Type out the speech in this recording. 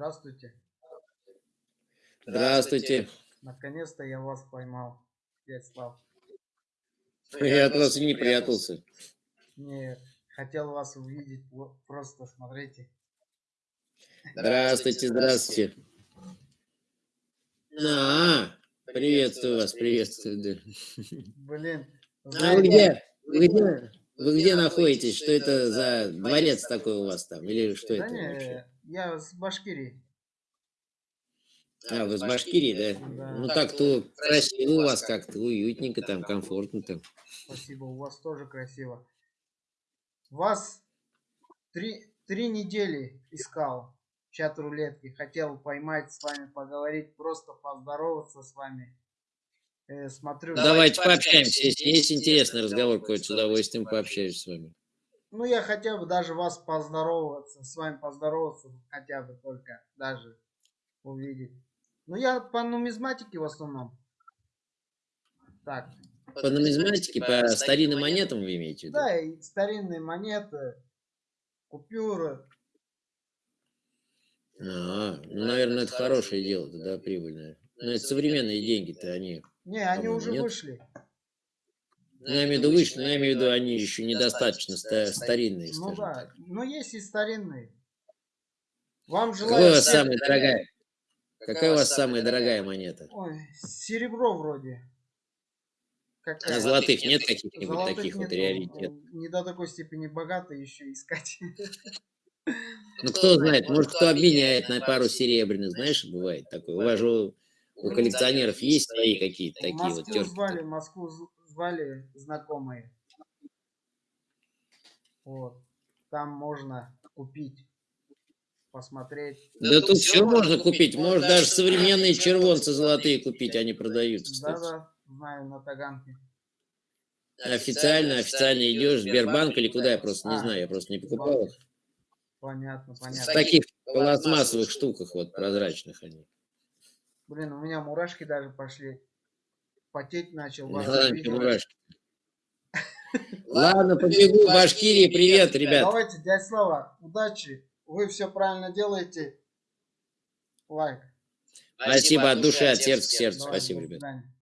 Здравствуйте. Здравствуйте. Наконец-то я вас поймал, Вячеслав. Я от вас и не прятался. Не, хотел вас увидеть, просто смотрите. Здравствуйте, здравствуйте. А, приветствую вас, приветствую. Да. Блин, А вы где? Вы где? Вы где находитесь? Что это за дворец такой у вас там? Или что это вообще? Я с Башкирии. А, вы из Башкирии, да? Да. Ну так-то красиво у вас как-то, уютненько там, комфортно там. Спасибо, у вас тоже красиво. Вас три, три недели искал в чат рулетки. Хотел поймать с вами, поговорить, просто поздороваться с вами. Э, смотрю, Давайте пообщаемся. Если есть интересный разговор какой-то, с удовольствием пообщаюсь с вами. Ну я хотел бы даже вас поздороваться, с вами поздороваться, хотя бы только даже увидеть. Ну я по нумизматике в основном. Так, По нумизматике, по старинным монетам вы имеете в виду? да, и старинные монеты, купюры. А, ну, наверное, это хорошее дело, да, прибыльное. Но это современные деньги-то, они... Не, они уже нет. вышли. Ну, я имею в виду вышли, но я имею в виду, они еще недостаточно ста- старинные, Ну да, так. но есть и старинные. Вам Какая у желаю... вас самая дорогая? Какая у вас самая дорогая монета? Ой, серебро вроде. Какая? А золотых нет каких-нибудь таких вот нету, раритет? Не до такой степени богато еще искать. Ну, кто знает, может, кто обменяет на пару серебряных, знаешь, бывает такое. У вас же у коллекционеров есть свои какие-то такие вот Москву терки. звали, Москву звали знакомые. Вот. Там можно купить, посмотреть. Да тут все можно купить, можно даже современные червонцы золотые купить, они продаются, кстати. Да-да, знаю, на Таганке. Официально, официально идешь в Сбербанк или куда, я просто не знаю, я просто не покупал их. Понятно, В понятно. таких пластмассовых штуках вот, прозрачных они. Блин, у меня мурашки даже пошли. Потеть начал. Вас. Ладно, побегу в Башкирии, привет, ребят. Давайте, дядя Слава, удачи. Вы все правильно делаете. Лайк. Спасибо от души, от сердца к сердцу, спасибо, ребят.